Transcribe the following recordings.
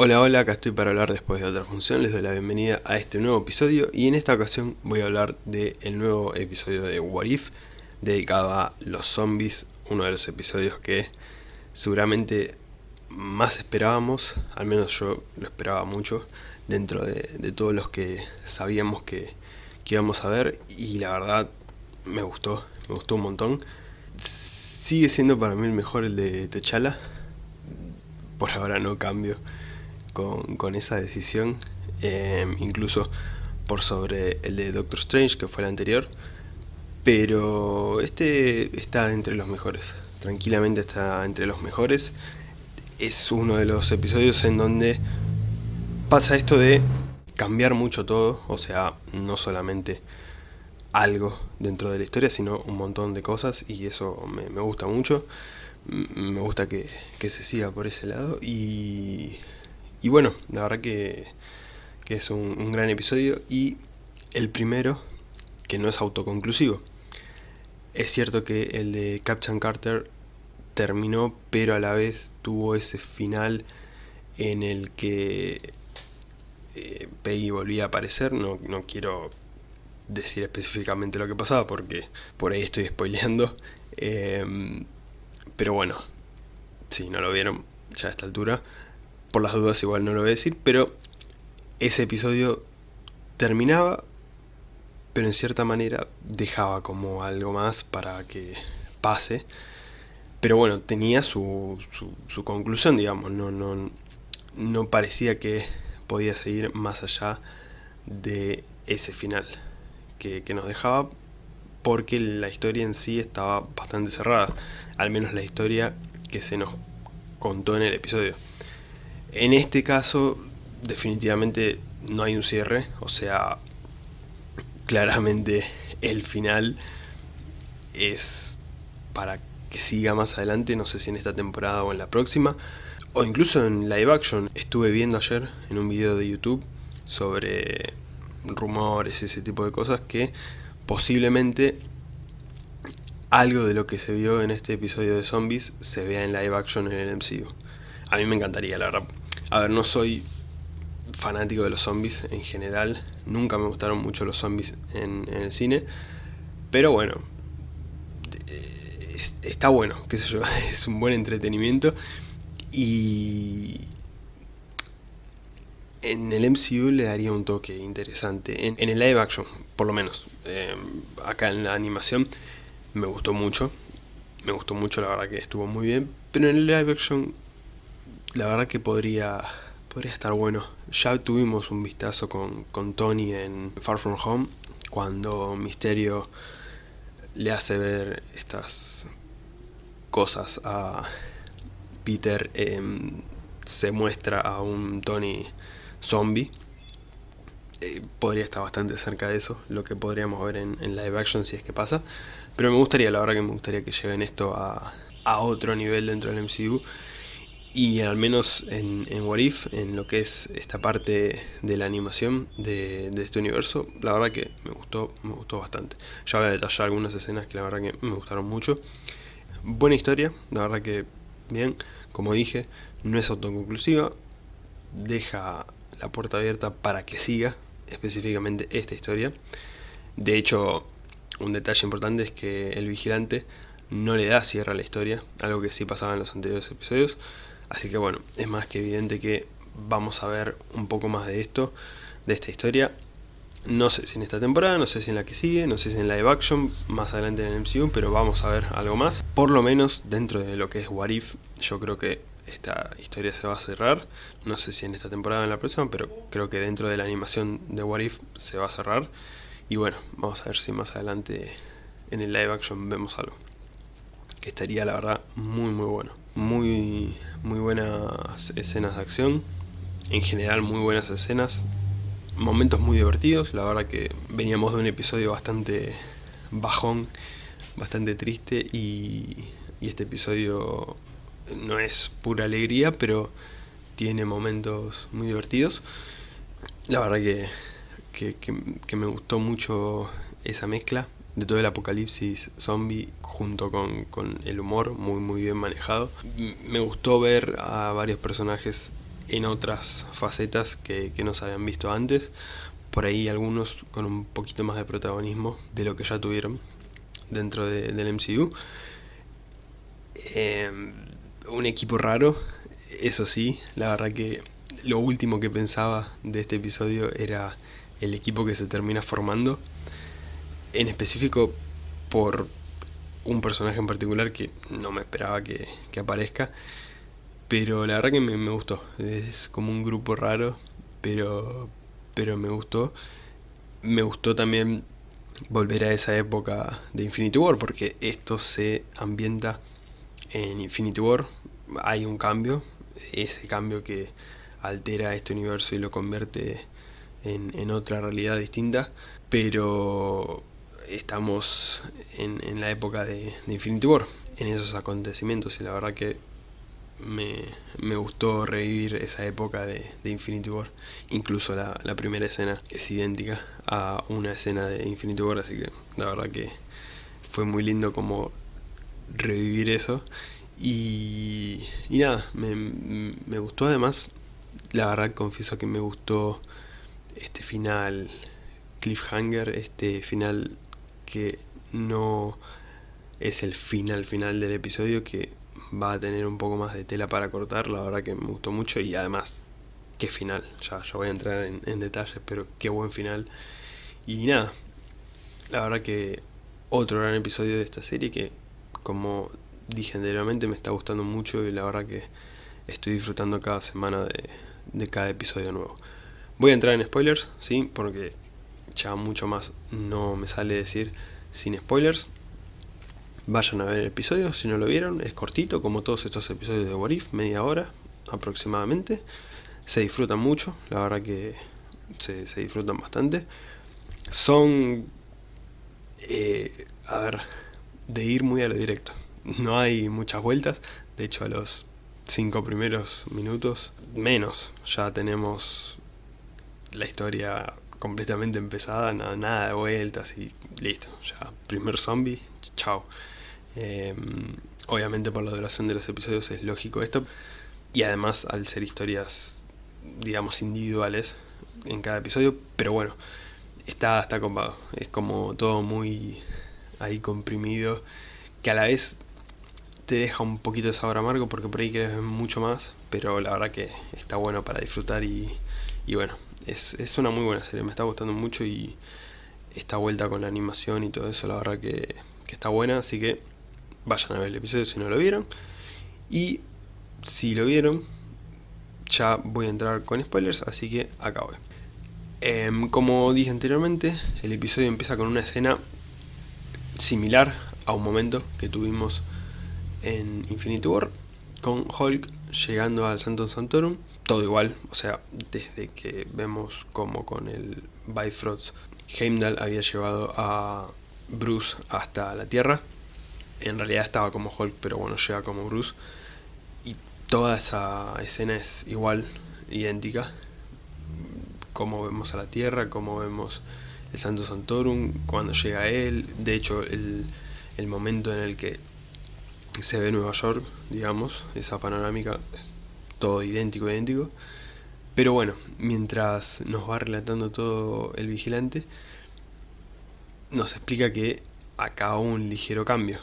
Hola hola, acá estoy para hablar después de otra función, les doy la bienvenida a este nuevo episodio y en esta ocasión voy a hablar del nuevo episodio de What If dedicado a los zombies, uno de los episodios que seguramente más esperábamos, al menos yo lo esperaba mucho, dentro de, todos los que sabíamos que, íbamos a ver y la verdad me gustó, me gustó un montón. Sigue siendo para mí el mejor el de T'Challa, por ahora no cambio con, esa decisión, em, incluso por sobre el de Doctor Strange, que fue el anterior, pero este está entre los mejores, tranquilamente está entre los mejores, es uno de los episodios en donde pasa esto de cambiar mucho todo, o sea, no solamente algo dentro de la historia, sino un montón de cosas y eso me, gusta mucho, me gusta que, que, se siga por ese lado y y bueno, la verdad que, es un, gran episodio y el primero que no es autoconclusivo. Es cierto que el de Captain Carter terminó, pero a la vez tuvo ese final en el que eh, Peggy volvía a aparecer. No, no quiero decir específicamente lo que pasaba porque por ahí estoy spoileando. Em, pero bueno, si no lo vieron ya a esta altura, por las dudas igual no lo voy a decir, pero ese episodio terminaba, pero en cierta manera dejaba como algo más para que pase. Pero bueno, tenía su, su, conclusión, digamos, no, no, no parecía que podía seguir más allá de ese final que, que nos dejaba porque la historia en sí estaba bastante cerrada, al menos la historia que se nos contó en el episodio. En este caso, definitivamente no hay un cierre, o sea, claramente el final es para que siga más adelante, no sé si en esta temporada o en la próxima, o incluso en live action. Estuve viendo ayer en un video de YouTube sobre rumores ese tipo de cosas que posiblemente algo de lo que se vio en este episodio de zombies se vea en live action en el MCU. A mí me encantaría, la verdad. A ver, no soy fanático de los zombies en general. Nunca me gustaron mucho los zombies en, el cine. Pero bueno, está bueno, qué sé yo, es un buen entretenimiento. Y en el MCU le daría un toque interesante. En, el live action, por lo menos. Eh, acá en la animación me gustó mucho. Me gustó mucho, la verdad que estuvo muy bien. Pero en el live action la verdad que podría, podría estar bueno. Ya tuvimos un vistazo con, Tony en Far From Home, cuando Misterio le hace ver estas cosas a Peter, em, se muestra a un Tony zombie. Eh, podría estar bastante cerca de eso, lo que podríamos ver en, live action si es que pasa. Pero me gustaría, la verdad que me gustaría que lleven esto a, a otro nivel dentro del MCU y al menos en, en What If, en lo que es esta parte de la animación de, este universo, la verdad que me gustó, me gustó bastante. Ya voy a detallar algunas escenas que la verdad que me gustaron mucho. Buena historia, la verdad que bien, como dije, no es autoconclusiva, deja la puerta abierta para que siga específicamente esta historia. De hecho, un detalle importante es que el vigilante no le da cierre a la historia, algo que sí pasaba en los anteriores episodios. Así que bueno, es más que evidente que vamos a ver un poco más de esto, de esta historia. No sé si en esta temporada, no sé si en la que sigue, no sé si en live action, más adelante en el MCU, pero vamos a ver algo más. Por lo menos dentro de lo que es What If, yo creo que esta historia se va a cerrar. No sé si en esta temporada o en la próxima, pero creo que dentro de la animación de What If se va a cerrar. Y bueno, vamos a ver si más adelante en el live action vemos algo. Que estaría la verdad muy muy bueno muy, muy buenas escenas de acción, en general muy buenas escenas, momentos muy divertidos, la verdad que veníamos de un episodio bastante bajón, bastante triste y, este episodio no es pura alegría, pero tiene momentos muy divertidos. La verdad que, que me gustó mucho esa mezcla de todo el apocalipsis zombie junto con, el humor muy muy bien manejado. Me gustó ver a varios personajes en otras facetas que, no se habían visto antes. Por ahí algunos con un poquito más de protagonismo de lo que ya tuvieron dentro del MCU. Em, un equipo raro, eso sí, la verdad que lo último que pensaba de este episodio era el equipo que se termina formando. En específico por un personaje en particular que no me esperaba que, aparezca. Pero la verdad que me, gustó. Es como un grupo raro, pero, pero me gustó. Me gustó también volver a esa época de Infinity War, porque esto se ambienta en Infinity War. Hay un cambio, ese cambio que altera este universo y lo convierte en, en otra realidad distinta, pero estamos en, la época de, Infinity War, en esos acontecimientos y la verdad que me, gustó revivir esa época de, Infinity War. Incluso la, primera escena es idéntica a una escena de Infinity War, así que la verdad que fue muy lindo como revivir eso. Y, y nada, me, me gustó además, la verdad confieso que me gustó este final cliffhanger, este final que no es el final final del episodio que va a tener un poco más de tela para cortar, la verdad que me gustó mucho y además qué final, ya, voy a entrar en, detalles, pero qué buen final. Y nada, la verdad que otro gran episodio de esta serie que como dije anteriormente me está gustando mucho y la verdad que estoy disfrutando cada semana de, de cada episodio nuevo. Voy a entrar en spoilers, sí, porque ya mucho más no me sale decir sin spoilers. Vayan a ver el episodio si no lo vieron, es cortito como todos estos episodios de What If, media hora aproximadamente. Se disfrutan mucho, la verdad que se, disfrutan bastante. Son, eh, a ver, de ir muy a lo directo. No hay muchas vueltas, de hecho a los cinco primeros minutos, menos, ya tenemos la historia completamente empezada, nada, de vueltas y listo, ya, primer zombie, chao. Em, obviamente por la duración de los episodios es lógico esto, y además al ser historias, digamos, individuales en cada episodio, pero bueno, está, está copado, es como todo muy ahí comprimido, que a la vez te deja un poquito de sabor amargo porque por ahí quieres ver mucho más, pero la verdad que está bueno para disfrutar y, y bueno, es, una muy buena serie, me está gustando mucho y esta vuelta con la animación y todo eso, la verdad que, está buena, así que vayan a ver el episodio si no lo vieron. Y si lo vieron, ya voy a entrar con spoilers, así que acá voy. Em, como dije anteriormente, el episodio empieza con una escena similar a un momento que tuvimos en Infinity War, con Hulk llegando al Santo Santorum, todo igual, o sea, desde que vemos como con el Bifrost Heimdall había llevado a Bruce hasta la Tierra, en realidad estaba como Hulk, pero bueno, llega como Bruce, y toda esa escena es igual, idéntica, como vemos a la Tierra, como vemos el Santo Santorum, cuando llega él, de hecho el, el momento en el que se ve Nueva York, digamos, esa panorámica todo idéntico, idéntico. Pero bueno, mientras nos va relatando todo el vigilante, nos explica que acá un ligero cambio.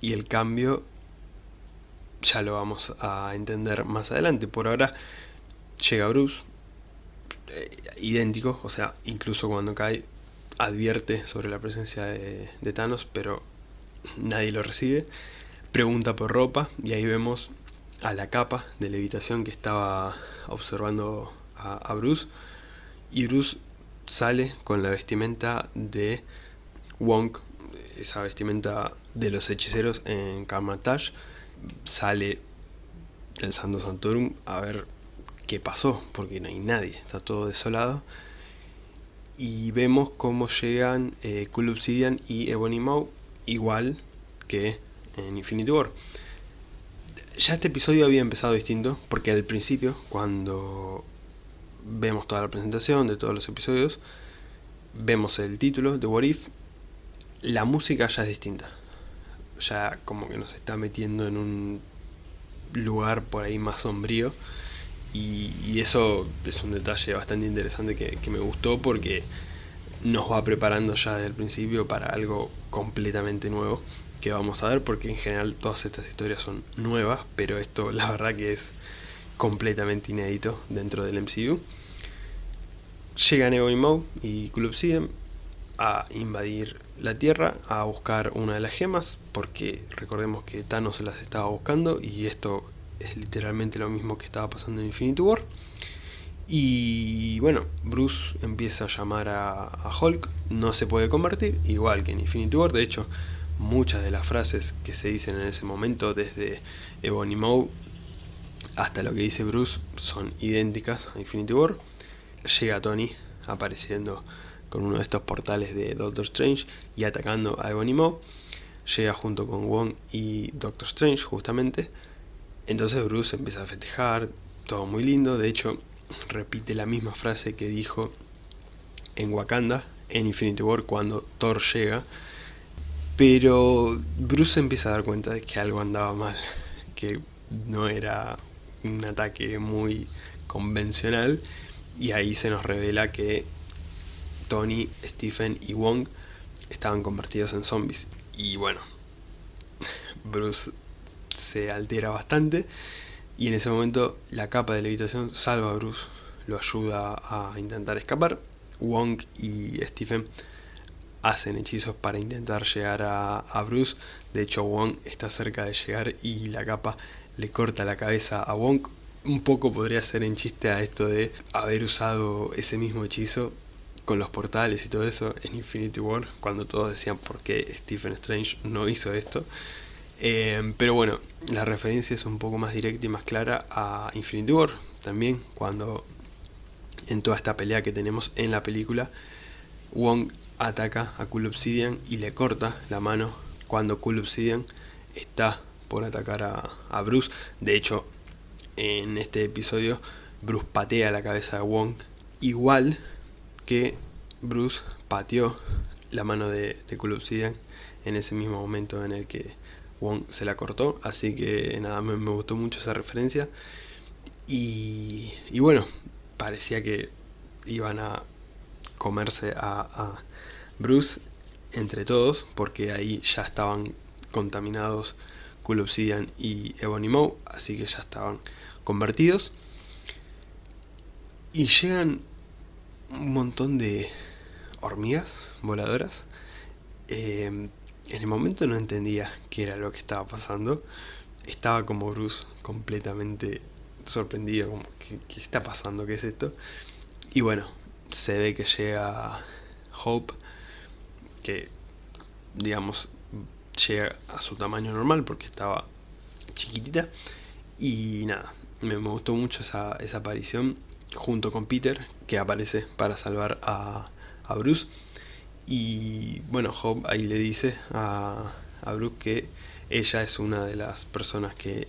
Y el cambio ya lo vamos a entender más adelante. Por ahora llega Bruce, eh, idéntico, o sea, incluso cuando cae advierte sobre la presencia de, de Thanos, pero nadie lo recibe pregunta por ropa y ahí vemos a la capa de levitación que estaba observando a, Bruce y Bruce sale con la vestimenta de Wong, esa vestimenta de los hechiceros en Kamar-Taj sale del Santo Santorum a ver qué pasó, porque no hay nadie, está todo desolado. Y vemos cómo llegan eh, Cool Obsidian y Ebony Maw, igual que en Infinity War. Ya este episodio había empezado distinto, porque al principio, cuando vemos toda la presentación de todos los episodios, vemos el título de What If, la música ya es distinta. Ya como que nos está metiendo en un lugar por ahí más sombrío Y, eso es un detalle bastante interesante que, me gustó porque nos va preparando ya desde el principio para algo completamente nuevo que vamos a ver porque en general todas estas historias son nuevas, pero esto la verdad que es completamente inédito dentro del MCU. Llegan Ebony Maw y Club Obsidian a invadir la Tierra, a buscar una de las gemas, porque recordemos que Thanos las estaba buscando y esto es literalmente lo mismo que estaba pasando en Infinity War. Y bueno, Bruce empieza a llamar a, Hulk, no se puede convertir, igual que en Infinity War, de hecho muchas de las frases que se dicen en ese momento, desde Ebony Maw hasta lo que dice Bruce, son idénticas a Infinity War. Llega Tony apareciendo con uno de estos portales de Doctor Strange y atacando a Ebony Maw. Llega junto con Wong y Doctor Strange justamente. Entonces Bruce empieza a festejar, todo muy lindo. De hecho, repite la misma frase que dijo en Wakanda, en Infinity War, cuando Thor llega. Pero Bruce empieza a dar cuenta de que algo andaba mal, que no era un ataque muy convencional. Y ahí se nos revela que Tony, Stephen y Wong estaban convertidos en zombies. Y bueno, Bruce se altera bastante y en ese momento la capa de levitación salva a Bruce, lo ayuda a intentar escapar. Wong y Stephen hacen hechizos para intentar llegar a, Bruce. De hecho, Wong está cerca de llegar y la capa le corta la cabeza a Wong. Un poco podría ser en chiste a esto de haber usado ese mismo hechizo con los portales y todo eso en Infinity War, cuando todos decían por qué Stephen Strange no hizo esto. Eh, pero bueno, la referencia es un poco más directa y más clara a Infinity War, también cuando en toda esta pelea que tenemos en la película, Wong ataca a Cool Obsidian y le corta la mano cuando Cool Obsidian está por atacar a, a Bruce. De hecho, en este episodio, Bruce patea la cabeza de Wong, igual que Bruce pateó la mano de, de Cool Obsidian en ese mismo momento en el que Wong se la cortó, así que nada, me, gustó mucho esa referencia. Y, y, bueno, parecía que iban a comerse a, Bruce entre todos, porque ahí ya estaban contaminados Cool Obsidian y Ebony Maw, así que ya estaban convertidos. Y llegan un montón de hormigas voladoras. Eh, en el momento no entendía qué era lo que estaba pasando. Estaba como Bruce completamente sorprendido, como, ¿qué, ¿qué, está pasando? ¿Qué es esto? Y bueno, se ve que llega Hope, que digamos llega a su tamaño normal porque estaba chiquitita. Y nada, me, gustó mucho esa, aparición junto con Peter, que aparece para salvar a, Bruce. Y bueno, Hope ahí le dice a, a Bruce que ella es una de las personas que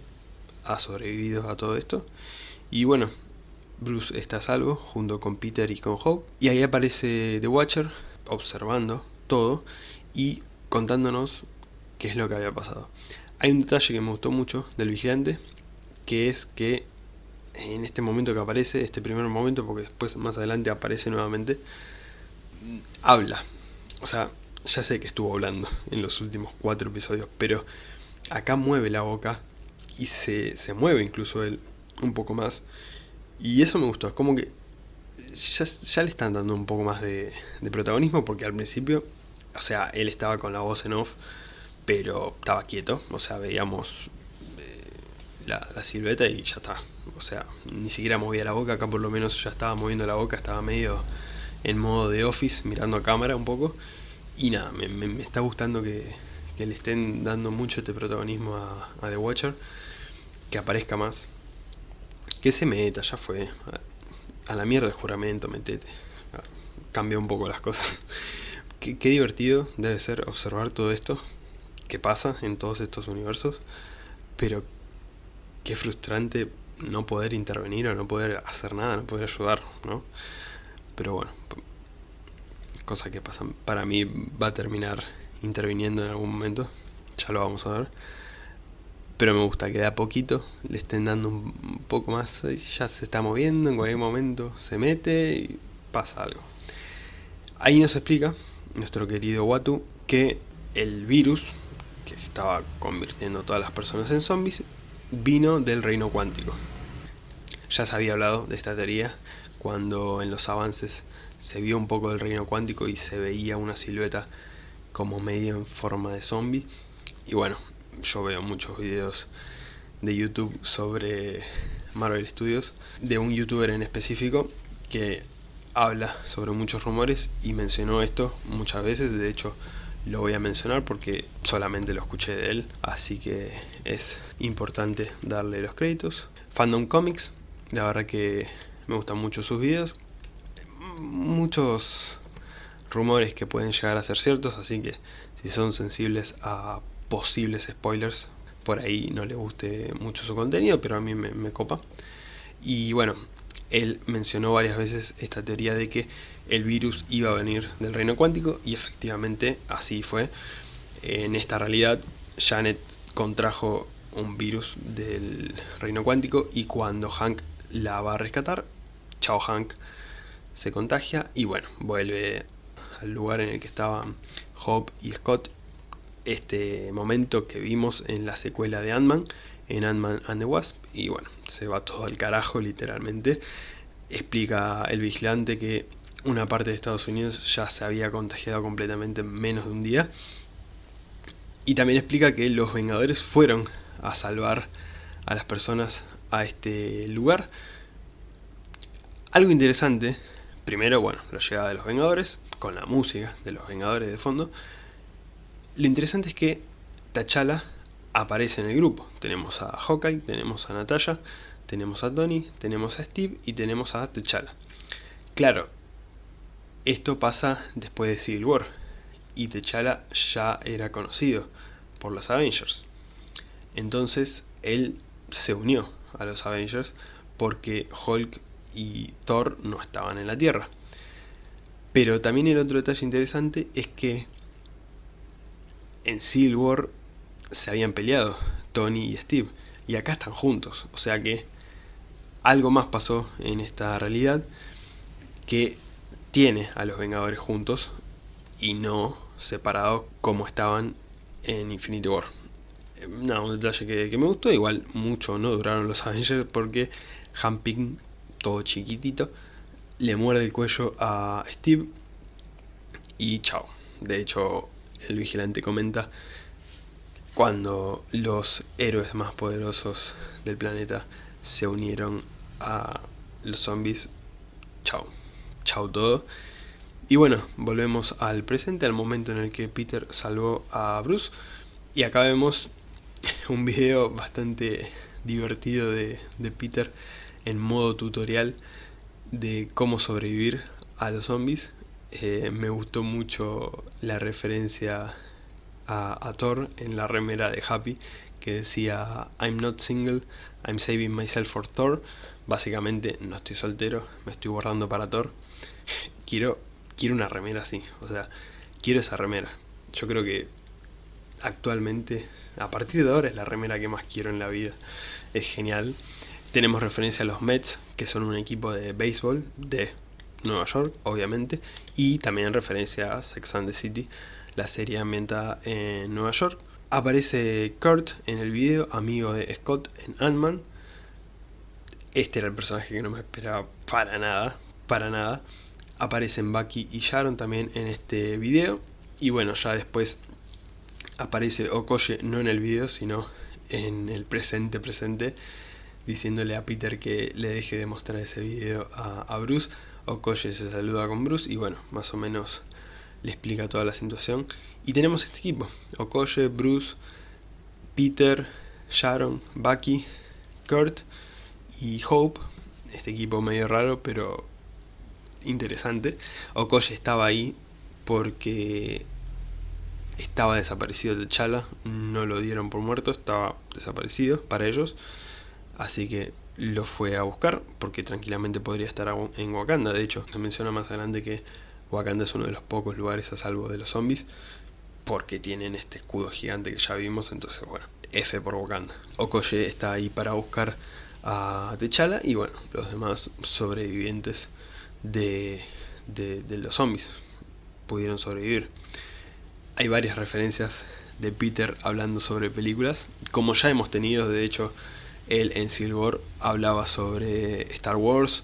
ha sobrevivido a todo esto. Y bueno, Bruce está a salvo junto con Peter y con Hope. Y ahí aparece The Watcher observando todo y contándonos qué es lo que había pasado. Hay un detalle que me gustó mucho del vigilante, que es que en este momento que aparece, este primer momento, porque después más adelante aparece nuevamente, habla. O sea, ya sé que estuvo hablando en los últimos cuatro episodios, pero acá mueve la boca y se, se mueve incluso él un poco más. Y eso me gustó, es como que ya, ya le están dando un poco más de, de, protagonismo, porque al principio, o sea, él estaba con la voz en off, pero estaba quieto, o sea, veíamos eh, la, silueta y ya está, o sea, ni siquiera movía la boca, acá por lo menos ya estaba moviendo la boca, estaba medio en modo de office, mirando a cámara un poco, y nada, me, está gustando que, le estén dando mucho este protagonismo a, The Watcher, que aparezca más, que se meta, ya fue, a, la mierda el juramento, metete, cambia un poco las cosas. Qué, divertido debe ser observar todo esto que pasa en todos estos universos, pero qué frustrante no poder intervenir o no poder hacer nada, no poder ayudar, ¿no? Pero bueno, cosa que pasa, para mí va a terminar interviniendo en algún momento, ya lo vamos a ver. pero me gusta que de a poquito le estén dando un poco más, ya se está moviendo, en cualquier momento se mete y pasa algo. Ahí nos explica nuestro querido Watu que el virus que estaba convirtiendo a todas las personas en zombies vino del reino cuántico. Ya se había hablado de esta teoría cuando en los avances se vio un poco del reino cuántico y se veía una silueta como medio en forma de zombie. Y bueno, yo veo muchos videos de YouTube sobre Marvel Studios, de un youtuber en específico que habla sobre muchos rumores y mencionó esto muchas veces, de hecho lo voy a mencionar porque solamente lo escuché de él, así que es importante darle los créditos. Fandom Comics, la verdad que me gustan mucho sus videos, muchos rumores que pueden llegar a ser ciertos, así que si son sensibles a posibles spoilers, por ahí no le guste mucho su contenido, pero a mí me, copa. Y bueno, él mencionó varias veces esta teoría de que el virus iba a venir del reino cuántico y efectivamente así fue. En esta realidad, Janet contrajo un virus del reino cuántico y cuando Hank la va a rescatar, chao Hank, se contagia y bueno, vuelve al lugar en el que estaban Hope y Scott este momento que vimos en la secuela de Ant-Man, en Ant-Man and the Wasp, y bueno, se va todo al carajo literalmente. Explica el vigilante que una parte de Estados Unidos ya se había contagiado completamente en menos de un día. Y también explica que los Vengadores fueron a salvar a las personas a este lugar. Algo interesante primero, bueno, la llegada de los Vengadores, con la música de los Vengadores de fondo. Lo interesante es que T'Challa aparece en el grupo. Tenemos a Hawkeye, tenemos a Natasha, tenemos a Tony, tenemos a Steve y tenemos a T'Challa. Claro, esto pasa después de Civil War y T'Challa ya era conocido por los Avengers. Entonces él se unió a los Avengers porque Hulk y Thor no estaban en la Tierra. Pero también el otro detalle interesante es que en Civil War se habían peleado Tony y Steve, y acá están juntos, o sea que algo más pasó en esta realidad que tiene a los Vengadores juntos y no separados como estaban en Infinity War. No, un detalle que, que me gustó, igual mucho no duraron los Avengers porque Han todo chiquitito, le muerde el cuello a Steve y chao. De hecho, el vigilante comenta, cuando los héroes más poderosos del planeta se unieron a los zombies, chao. Chao todo. Y bueno, volvemos al presente, al momento en el que Peter salvó a Bruce. Y acá vemos un video bastante divertido de, Peter en modo tutorial de cómo sobrevivir a los zombies. Eh, me gustó mucho la referencia a, Thor en la remera de Happy que decía I'm not single, I'm saving myself for Thor. Básicamente no estoy soltero, me estoy guardando para Thor. quiero, quiero una remera así, o sea, quiero esa remera. Yo creo que actualmente, a partir de ahora es la remera que más quiero en la vida. Es genial. Tenemos referencia a los Mets, que son un equipo de béisbol de Nueva York, obviamente, y también referencia a Sex and the City, la serie ambientada en Nueva York. Aparece Kurt en el video, amigo de Scott en Ant-Man. Este era el personaje que no me esperaba para nada, para nada. Aparecen Bucky y Sharon también en este video. Y bueno, ya después aparece Okoye no en el video, sino en el presente presente diciéndole a Peter que le deje de mostrar ese video a, Bruce. Okoye se saluda con Bruce y bueno, más o menos le explica toda la situación. Y tenemos este equipo, Okoye, Bruce, Peter, Sharon, Bucky, Kurt y Hope. Este equipo medio raro, pero interesante. Okoye estaba ahí porque estaba desaparecido de Chala, no lo dieron por muerto, estaba desaparecido para ellos. Así que lo fue a buscar porque tranquilamente podría estar en Wakanda. De hecho, se menciona más adelante que Wakanda es uno de los pocos lugares a salvo de los zombies porque tienen este escudo gigante que ya vimos. Entonces, bueno, F por Wakanda. Okoye está ahí para buscar a T'Challa y bueno, los demás sobrevivientes de, de, los zombies pudieron sobrevivir. Hay varias referencias de Peter hablando sobre películas, como ya hemos tenido, de hecho, él en War hablaba sobre Star Wars,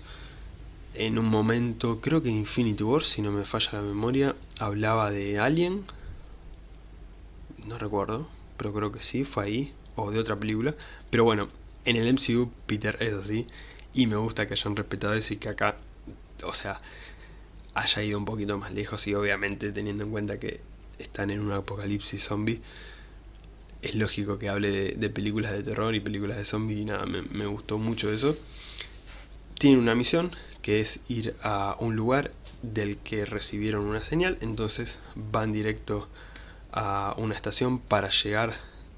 en un momento, creo que en Infinity War, si no me falla la memoria, hablaba de Alien, no recuerdo, pero creo que sí, fue ahí, o de otra película, pero bueno, en el MCU Peter es así, y me gusta que hayan respetado eso y que acá, o sea, haya ido un poquito más lejos y obviamente teniendo en cuenta que están en un apocalipsis zombie, es lógico que hable de, películas de terror y películas de zombie y nada, me, me gustó mucho eso. Tiene una misión que es ir a un lugar del que recibieron una señal, entonces van directo a una estación para llegar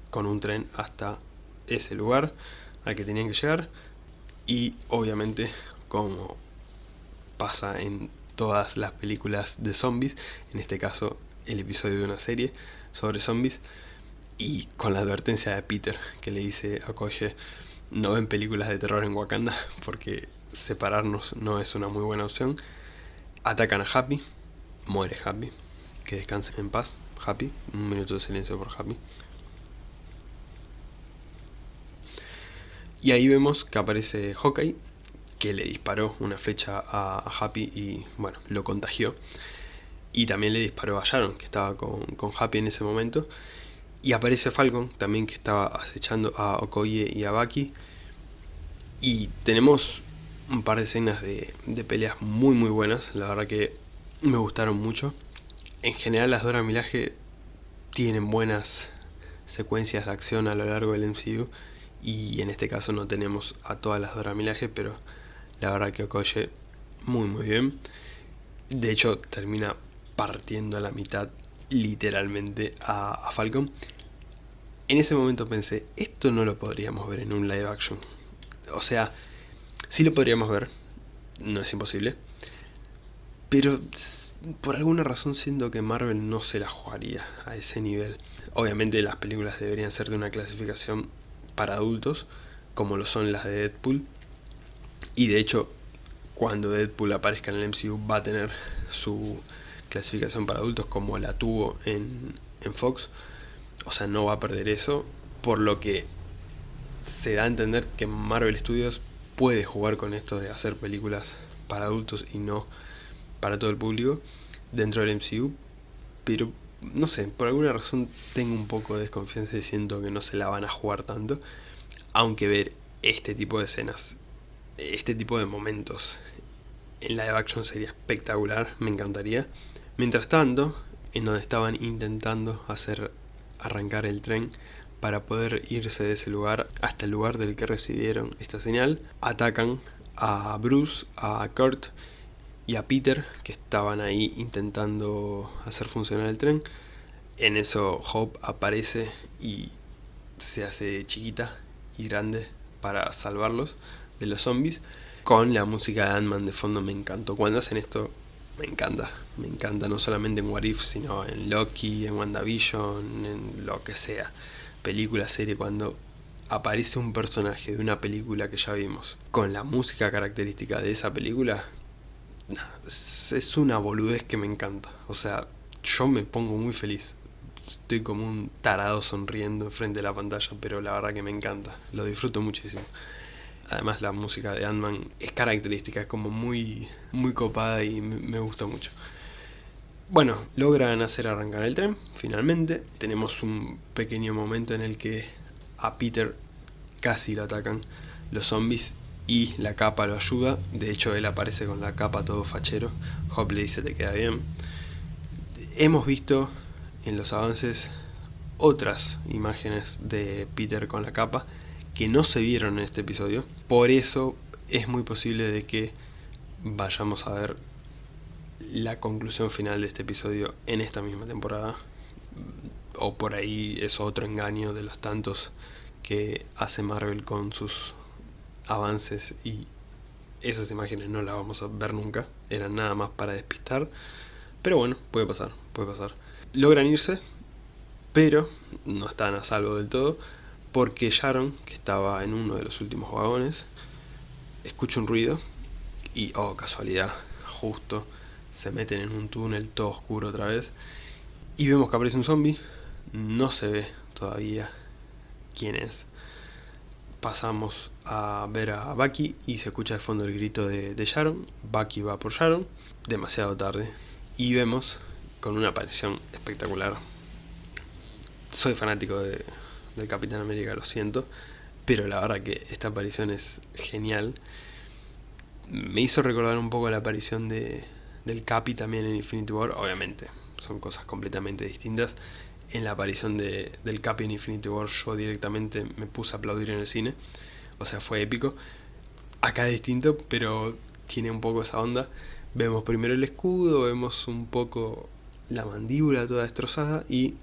con un tren hasta ese lugar al que tenían que llegar. Y obviamente como pasa en todas las películas de zombies, en este caso el episodio de una serie sobre zombies y con la advertencia de Peter que le dice a Koye no ven películas de terror en Wakanda porque separarnos no es una muy buena opción atacan a Happy muere Happy que descanse en paz Happy un minuto de silencio por Happy y ahí vemos que aparece Hawkeye que le disparó una flecha a, Happy y bueno, lo contagió. Y también le disparó a Sharon, que estaba con, Happy en ese momento. Y aparece Falcon, también que estaba acechando a Okoye y a Baki. Y tenemos un par de escenas de, de, peleas muy muy buenas, la verdad que me gustaron mucho. En general las Dora Milaje tienen buenas secuencias de acción a lo largo del MCU y en este caso no tenemos a todas las Dora Milaje, pero la verdad que Okoye muy muy bien. De hecho termina partiendo a la mitad literalmente a, Falcon. En ese momento pensé, esto no lo podríamos ver en un live action. O sea, sí lo podríamos ver, no es imposible. Pero por alguna razón siento que Marvel no se la jugaría a ese nivel. Obviamente las películas deberían ser de una clasificación para adultos, como lo son las de Deadpool. Y de hecho, cuando Deadpool aparezca en el MCU va a tener su clasificación para adultos como la tuvo en, Fox. O sea, no va a perder eso. Por lo que se da a entender que Marvel Studios puede jugar con esto de hacer películas para adultos y no para todo el público dentro del MCU. Pero no sé, por alguna razón tengo un poco de desconfianza y siento que no se la van a jugar tanto. Aunque ver este tipo de escenas este tipo de momentos en live action sería espectacular, me encantaría. Mientras tanto, en donde estaban intentando hacer arrancar el tren para poder irse de ese lugar hasta el lugar del que recibieron esta señal, atacan a Bruce, a Kurt y a Peter que estaban ahí intentando hacer funcionar el tren. En eso Hope aparece y se hace chiquita y grande para salvarlos de los zombies con la música de Ant-Man de fondo me encantó. Cuando hacen esto me encanta, me encanta no solamente en What If, sino en Loki, en WandaVision, en lo que sea. Película, serie, cuando aparece un personaje de una película que ya vimos con la música característica de esa película, es una boludez que me encanta. O sea, yo me pongo muy feliz. Estoy como un tarado sonriendo frente a la pantalla, pero la verdad que me encanta. Lo disfruto muchísimo. Además la música de Ant-Man es característica, es como muy, muy copada y me, gusta mucho. Bueno, logran hacer arrancar el tren, finalmente. Tenemos un pequeño momento en el que a Peter casi lo atacan los zombies y la capa lo ayuda. De hecho, él aparece con la capa todo fachero. Hop le dice te queda bien. Hemos visto en los avances otras imágenes de Peter con la capa que no se vieron en este episodio. Por eso es muy posible de que vayamos a ver la conclusión final de este episodio en esta misma temporada. O por ahí es otro engaño de los tantos que hace Marvel con sus avances y esas imágenes no las vamos a ver nunca. Eran nada más para despistar. Pero bueno, puede pasar, puede pasar. Logran irse, pero no están a salvo del todo porque Sharon, que estaba en uno de los últimos vagones, escucha un ruido y, oh casualidad, justo se meten en un túnel todo oscuro otra vez y vemos que aparece un zombie, no se ve todavía quién es. Pasamos a ver a Bucky y se escucha de fondo el grito de, de Sharon. Bucky va por Sharon, demasiado tarde. Y vemos con una aparición espectacular. Soy fanático de, del Capitán América, lo siento, pero la verdad que esta aparición es genial. Me hizo recordar un poco la aparición de, del Capi también en Infinity War, obviamente, son cosas completamente distintas. En la aparición de, del Capi en Infinity War yo directamente me puse a aplaudir en el cine, o sea, fue épico. Acá es distinto, pero tiene un poco esa onda. Vemos primero el escudo, vemos un poco la mandíbula toda destrozada y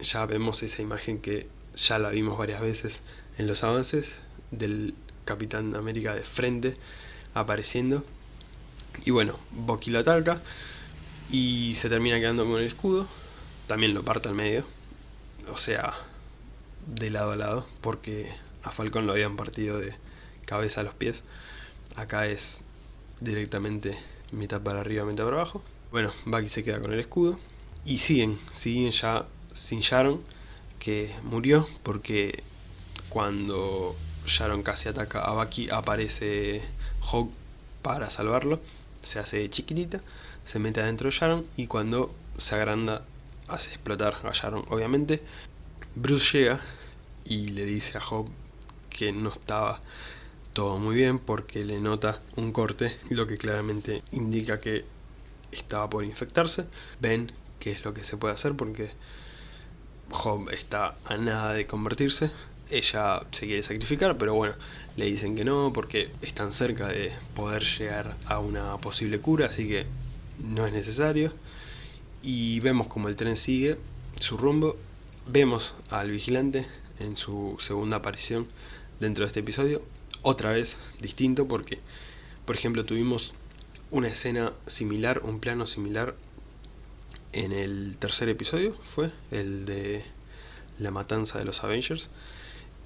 ya vemos esa imagen que ya la vimos varias veces en los avances del Capitán América de frente apareciendo. Y bueno, Bucky lo ataca y se termina quedando con el escudo. También lo parte al medio, o sea, de lado a lado, porque a Falcon lo habían partido de cabeza a los pies. Acá es directamente mitad para arriba, mitad para abajo. Bueno, Bucky se queda con el escudo. Y siguen, siguen ya sin Sharon que murió porque cuando Sharon casi ataca a Bucky aparece Hawk para salvarlo, se hace chiquitita, se mete adentro de Sharon y cuando se agranda hace explotar a Sharon obviamente. Bruce llega y le dice a Hawk que no estaba todo muy bien porque le nota un corte, lo que claramente indica que estaba por infectarse. Ven qué es lo que se puede hacer porque Job está a nada de convertirse. Ella se quiere sacrificar, pero bueno, le dicen que no porque están cerca de poder llegar a una posible cura, así que no es necesario. Y vemos como el tren sigue su rumbo. Vemos al vigilante en su segunda aparición dentro de este episodio. Otra vez distinto porque, por ejemplo, tuvimos una escena similar, un plano similar en el tercer episodio, fue el de la matanza de los Avengers,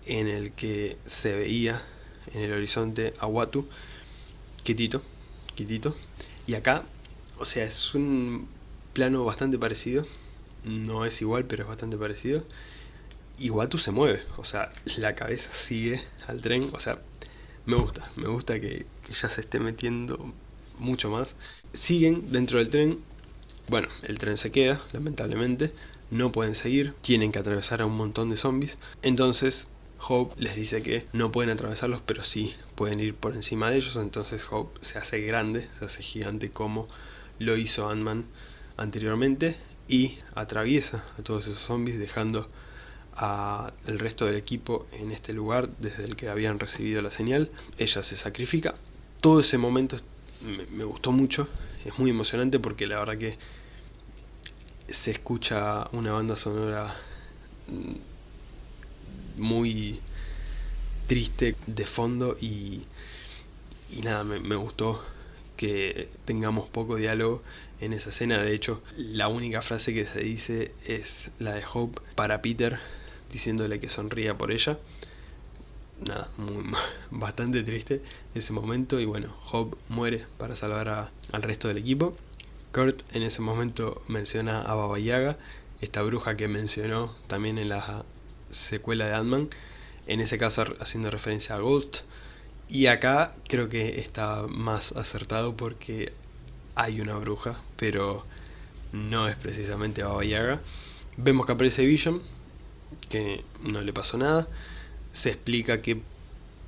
en el que se veía en el horizonte a Watu, quietito, quietito, y acá, o sea, es un plano bastante parecido, no es igual, pero es bastante parecido, y Watu se mueve, o sea, la cabeza sigue al tren, o sea, me gusta, me gusta que ya se esté metiendo mucho más. Siguen dentro del tren. Bueno, el tren se queda, lamentablemente, no pueden seguir, tienen que atravesar a un montón de zombies, entonces Hope les dice que no pueden atravesarlos, pero sí pueden ir por encima de ellos, entonces Hope se hace grande, se hace gigante como lo hizo Ant-Man anteriormente y atraviesa a todos esos zombies dejando al resto del equipo en este lugar desde el que habían recibido la señal. Ella se sacrifica. Todo ese momento me gustó mucho, es muy emocionante porque la verdad que se escucha una banda sonora mm, muy triste de fondo y, y nada, me, gustó que tengamos poco diálogo en esa escena. De hecho, la única frase que se dice es la de Hope para Peter, diciéndole que sonría por ella. Nada, bastante triste ese momento. Y bueno, Hope muere para salvar al resto del equipo. Kurt en ese momento menciona a Baba Yaga, esta bruja que mencionó también en la secuela de Ant-Man, en ese caso haciendo referencia a Ghost. Y acá creo que está más acertado porque hay una bruja, pero no es precisamente Baba Yaga. Vemos que aparece Vision, que no le pasó nada. Se explica que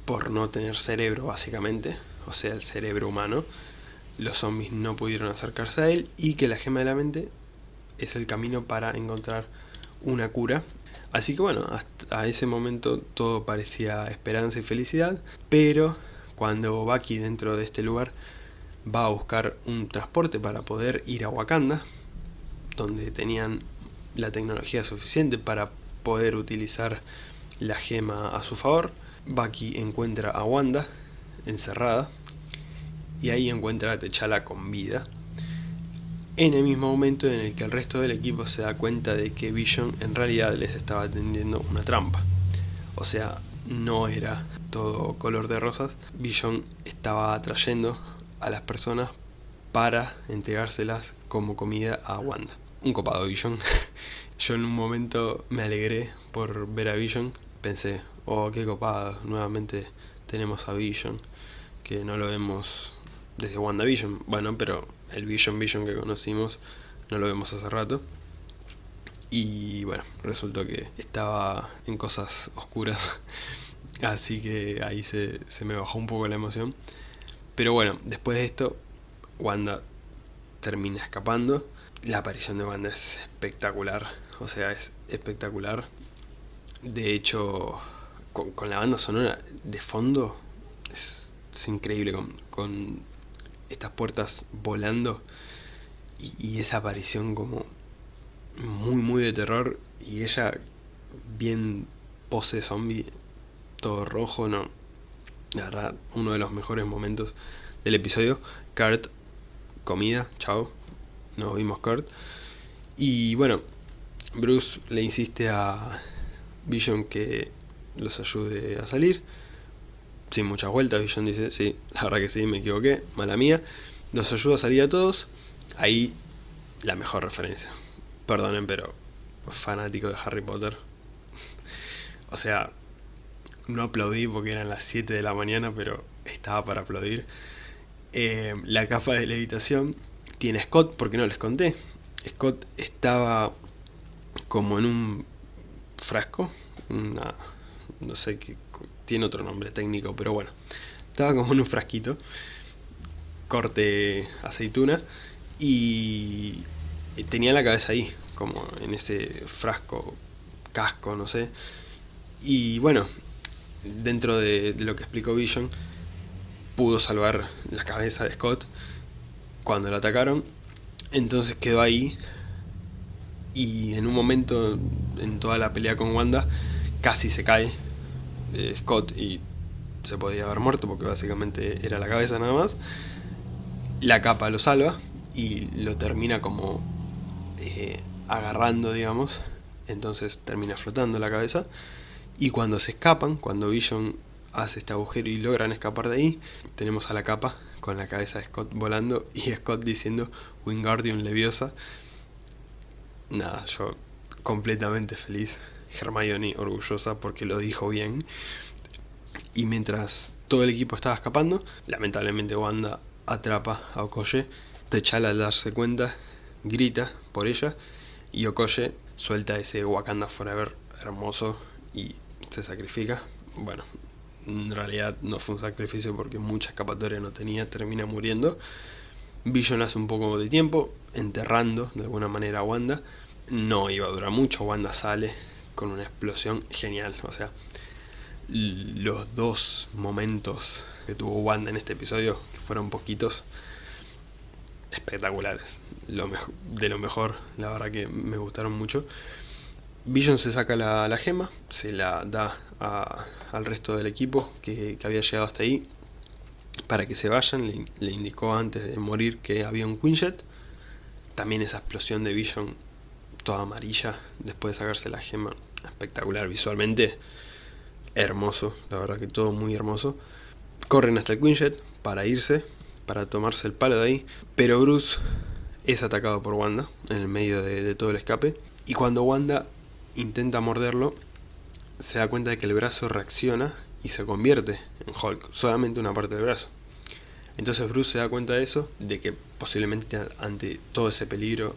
por no tener cerebro básicamente, o sea el cerebro humano, los zombies no pudieron acercarse a él y que la gema de la mente es el camino para encontrar una cura. Así que bueno, hasta ese momento todo parecía esperanza y felicidad, pero cuando Baki dentro de este lugar va a buscar un transporte para poder ir a Wakanda, donde tenían la tecnología suficiente para poder utilizar la gema a su favor, Baki encuentra a Wanda encerrada y ahí encuentra a T'Challa con vida. En el mismo momento en el que el resto del equipo se da cuenta de que Vision en realidad les estaba tendiendo una trampa. O sea, no era todo color de rosas. Vision estaba atrayendo a las personas para entregárselas como comida a Wanda. Un copado Vision. Yo en un momento me alegré por ver a Vision. Pensé, oh, qué copado, nuevamente tenemos a Vision, que no lo vemos desde WandaVision. Bueno, pero el Vision Vision que conocimos no lo vemos hace rato. Y bueno, resultó que estaba en cosas oscuras. Así que ahí se, se me bajó un poco la emoción. Pero bueno, después de esto, Wanda termina escapando. La aparición de Wanda es espectacular. O sea, es espectacular. De hecho, con, la banda sonora de fondo, es, increíble. Con, estas puertas volando y, esa aparición como muy, muy de terror. Y ella bien pose zombie, todo rojo, no. La verdad, uno de los mejores momentos del episodio. Kurt, comida, chao. Nos vimos Kurt. Y bueno, Bruce le insiste a Vision que los ayude a salir. Sin muchas vueltas, Vision dice, sí, la verdad que sí, me equivoqué, mala mía. Los ayuda a salir a todos. Ahí la mejor referencia. Perdonen, pero fanático de Harry Potter. o sea, no aplaudí porque eran las 7 de la mañana, pero estaba para aplaudir. Eh, la capa de levitación tiene Scott, porque no les conté. Scott estaba como en un frasco, una, no sé qué, tiene otro nombre técnico, pero bueno, estaba como en un frasquito, corte aceituna, y tenía la cabeza ahí, como en ese frasco, casco, no sé, y bueno, dentro de, lo que explicó Vision, pudo salvar la cabeza de Scott cuando lo atacaron, entonces quedó ahí y en un momento en toda la pelea con Wanda casi se cae eh, Scott y se podía haber muerto porque básicamente era la cabeza nada más. La capa lo salva y lo termina como eh, agarrando, digamos. Entonces termina flotando la cabeza. Y cuando se escapan, cuando Vision hace este agujero y logran escapar de ahí, tenemos a la capa con la cabeza de Scott volando y Scott diciendo Wingardium Leviosa nada, yo completamente feliz. Hermione orgullosa porque lo dijo bien. Y mientras todo el equipo estaba escapando, lamentablemente Wanda atrapa a Okoye. T'Challa al darse cuenta, grita por ella y Okoye suelta ese Wakanda Forever hermoso y se sacrifica. Bueno, en realidad no fue un sacrificio porque mucha escapatoria no tenía, termina muriendo. Vision hace un poco de tiempo, enterrando de alguna manera a Wanda, no iba a durar mucho, Wanda sale con una explosión genial, o sea, los dos momentos que tuvo Wanda en este episodio, que fueron poquitos, espectaculares, de lo mejor, la verdad que me gustaron mucho. Vision se saca la, gema, se la da al resto del equipo que, había llegado hasta ahí para que se vayan, le, le, indicó antes de morir que había un Quinjet. También esa explosión de Vision toda amarilla después de sacarse la gema. Espectacular visualmente. Hermoso, la verdad que todo muy hermoso. Corren hasta el Quinjet para irse, para tomarse el palo de ahí. Pero Bruce es atacado por Wanda en el medio de, todo el escape. Y cuando Wanda intenta morderlo, se da cuenta de que el brazo reacciona y se convierte en Hulk, solamente una parte del brazo. Entonces Bruce se da cuenta de eso, de que posiblemente ante todo ese peligro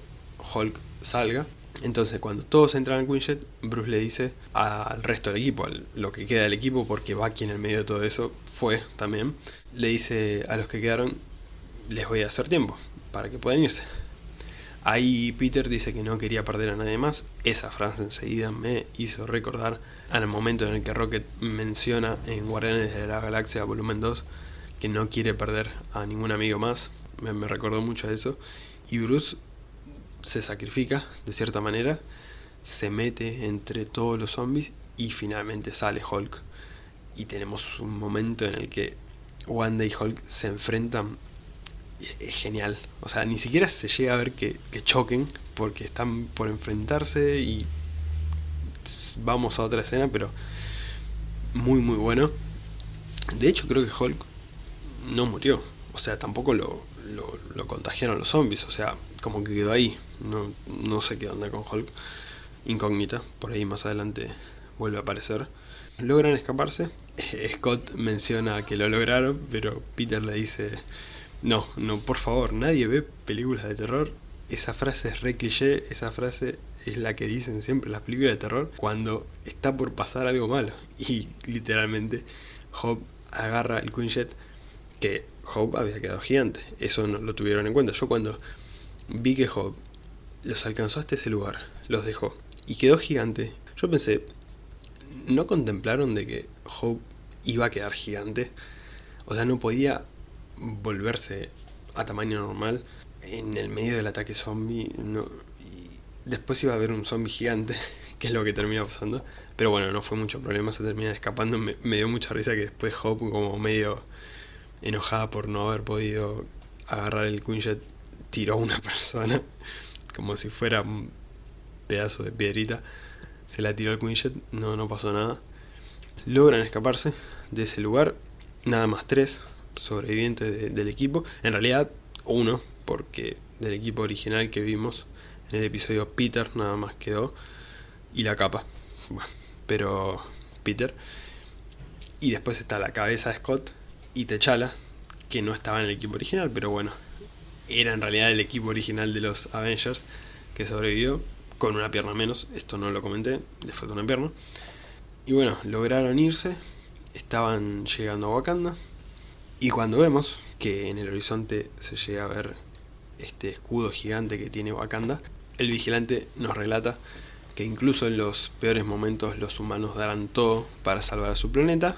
Hulk salga. Entonces cuando todos entran al Quinjet, Bruce le dice al resto del equipo, lo que queda del equipo, porque Bucky en el medio de todo eso fue también, le dice a los que quedaron, les voy a hacer tiempo para que puedan irse. Ahí Peter dice que no quería perder a nadie más. Esa frase enseguida me hizo recordar al momento en el que Rocket menciona en Guardianes de la Galaxia Volumen 2 que no quiere perder a ningún amigo más. Me, me recordó mucho a eso. Y Bruce se sacrifica de cierta manera, se mete entre todos los zombies y finalmente sale Hulk. Y tenemos un momento en el que Wanda y Hulk se enfrentan. Es genial. O sea, ni siquiera se llega a ver que, que choquen porque están por enfrentarse y vamos a otra escena, pero muy muy bueno. De hecho creo que Hulk no murió. O sea, tampoco lo, lo, contagiaron los zombies. O sea, como que quedó ahí. No, no sé qué onda con Hulk. Incógnita. Por ahí más adelante vuelve a aparecer. Logran escaparse. Scott menciona que lo lograron, pero Peter le dice... No, no, por favor, nadie ve películas de terror. Esa frase es re cliché, esa frase es la que dicen siempre las películas de terror cuando está por pasar algo malo. Y literalmente Hope agarra el Quinjet que Hope había quedado gigante. Eso no lo tuvieron en cuenta. Yo cuando vi que Hope los alcanzó hasta ese lugar, los dejó y quedó gigante, yo pensé, ¿no contemplaron de que Hope iba a quedar gigante? O sea, no podía volverse a tamaño normal en el medio del ataque zombie. No, y después iba a haber un zombie gigante, que es lo que termina pasando. Pero bueno, no fue mucho problema, se termina escapando. Me, me dio mucha risa que después Hope, como medio enojada por no haber podido agarrar el Quinjet, tiró a una persona como si fuera un pedazo de piedrita. Se la tiró al Quinjet, no, no pasó nada. Logran escaparse de ese lugar, nada más tres sobrevivientes del equipo. En realidad, uno, porque del equipo original que vimos en el episodio Peter nada más quedó. Y la capa. Bueno, pero Peter. Y después está la cabeza de Scott, y T'Challa, que no estaba en el equipo original, pero bueno, era en realidad el equipo original de los Avengers que sobrevivió con una pierna menos, esto no lo comenté, le falta una pierna. Y bueno, lograron irse, estaban llegando a Wakanda, y cuando vemos que en el horizonte se llega a ver este escudo gigante que tiene Wakanda, el vigilante nos relata que incluso en los peores momentos los humanos darán todo para salvar a su planeta,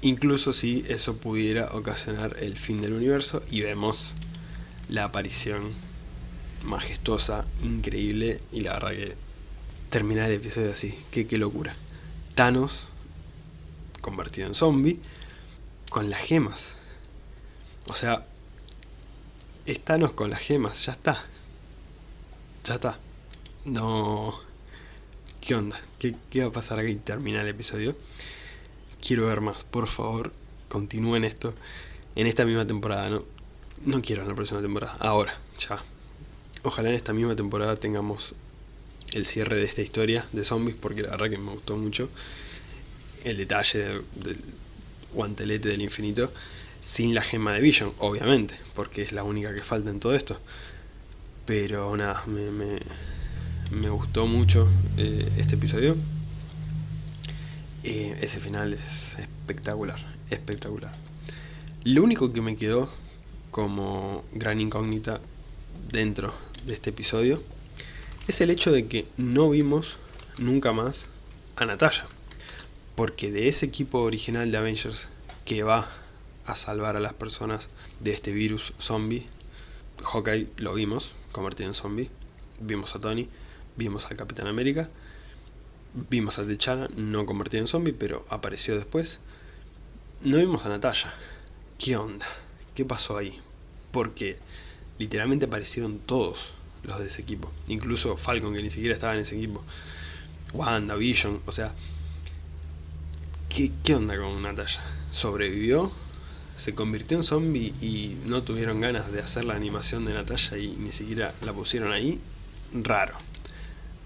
incluso si eso pudiera ocasionar el fin del universo y vemos la aparición majestuosa, increíble y la verdad que termina el episodio así, qué, qué locura. Thanos convertido en zombie con las gemas. O sea, es Thanos con las gemas, ya está. Ya está. No... ¿Qué onda? ¿Qué, qué va a pasar aquí? Termina el episodio quiero ver más, por favor, continúen esto en esta misma temporada, no, no quiero en la próxima temporada, ahora, ya. Ojalá en esta misma temporada tengamos el cierre de esta historia de zombies, porque la verdad que me gustó mucho el detalle del, guantelete del infinito, sin la gema de Vision, obviamente, porque es la única que falta en todo esto. Pero nada, me, me, gustó mucho eh, este episodio. Eh, ese final es espectacular, espectacular. Lo único que me quedó como gran incógnita dentro de este episodio es el hecho de que no vimos nunca más a Natasha. Porque de ese equipo original de Avengers que va a salvar a las personas de este virus zombie, Hawkeye lo vimos convertido en zombie, vimos a Tony, vimos al Capitán América, Vimos a T'Challa, no convertido en zombie, pero apareció después. No vimos a Natalia. ¿Qué onda? ¿Qué pasó ahí? Porque literalmente aparecieron todos los de ese equipo. Incluso Falcon, que ni siquiera estaba en ese equipo. Wanda, Vision, o sea... ¿Qué, qué onda con Natalia? ¿Sobrevivió? ¿Se convirtió en zombie y no tuvieron ganas de hacer la animación de Natalia y ni siquiera la pusieron ahí? Raro.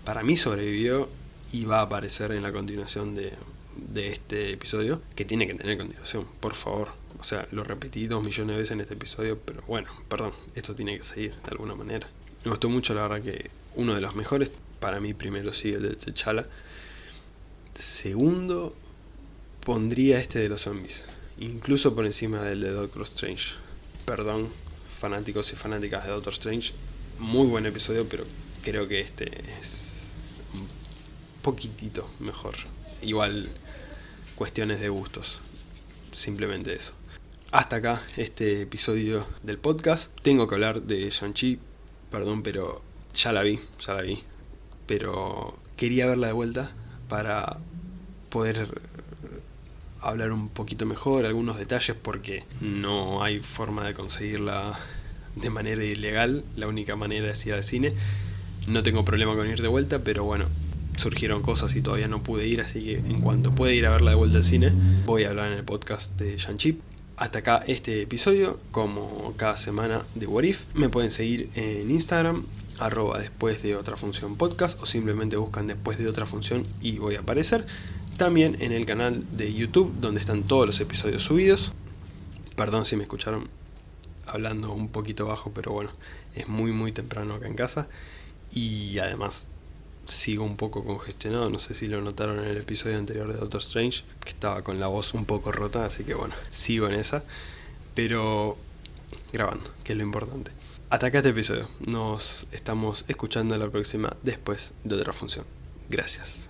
Para mí sobrevivió y va a aparecer en la continuación de, este episodio, que tiene que tener continuación, por favor. O sea, lo repetí dos millones de veces en este episodio, pero bueno, perdón, esto tiene que seguir de alguna manera. Me gustó mucho, la verdad, que uno de los mejores, para mí primero sí, el de T'Challa. Segundo, pondría este de los zombies, incluso por encima del de Doctor Strange. Perdón, fanáticos y fanáticas de Doctor Strange, muy buen episodio, pero creo que este es poquitito mejor. Igual cuestiones de gustos. Simplemente eso. Hasta acá este episodio del podcast. Tengo que hablar de Shang-Chi. Perdón, pero ya la vi, ya la vi. Pero quería verla de vuelta para poder hablar un poquito mejor, algunos detalles, porque no hay forma de conseguirla de manera ilegal. La única manera es ir al cine. No tengo problema con ir de vuelta, pero bueno, surgieron cosas y todavía no pude ir, así que en cuanto pueda ir a verla de vuelta al cine, voy a hablar en el podcast de Shang-Chi. Hasta acá este episodio, como cada semana de What If. Me pueden seguir en Instagram, arroba después de otra función podcast, o simplemente buscan después de otra función y voy a aparecer. También en el canal de YouTube, donde están todos los episodios subidos. Perdón si me escucharon hablando un poquito bajo, pero bueno, es muy muy temprano acá en casa. Y además sigo un poco congestionado, no sé si lo notaron en el episodio anterior de Doctor Strange, que estaba con la voz un poco rota, así que bueno, sigo en esa, pero grabando, que es lo importante. Hasta acá este episodio, nos estamos escuchando la próxima después de otra función. Gracias.